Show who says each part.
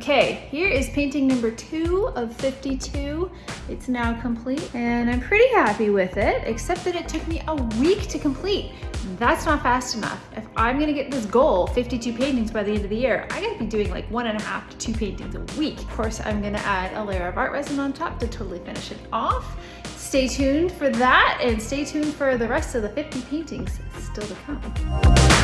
Speaker 1: Okay, here is painting number two of 52. It's now complete and I'm pretty happy with it, except that it took me a week to complete. That's not fast enough. If I'm gonna get this goal, 52 paintings by the end of the year, I gotta be doing like one and a half to two paintings a week. Of course, I'm gonna add a layer of art resin on top to totally finish it off. Stay tuned for that and stay tuned for the rest of the 50 paintings still to come.